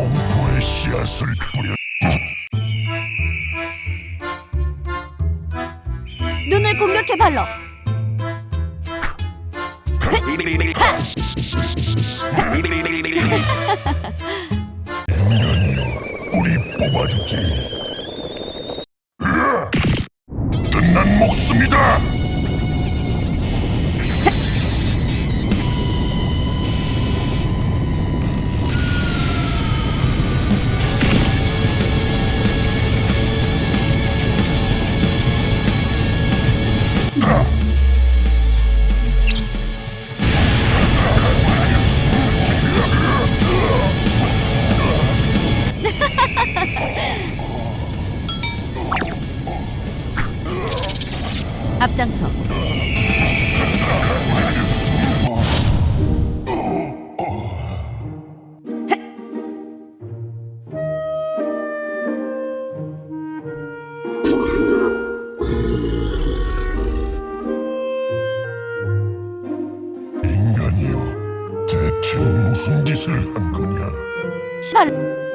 공포의 씨앗을 뿌려 눈을 공격해 발로. 우리 뽑아주지! 끝난 목숨이다 앞장서. 인간이여 대체 무슨 짓을 한 거냐 발로.